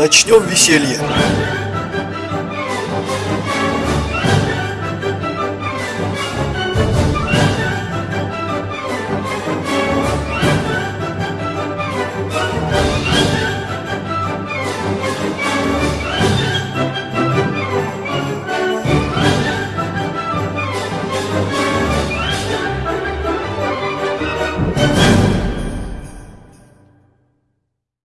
начнем веселье.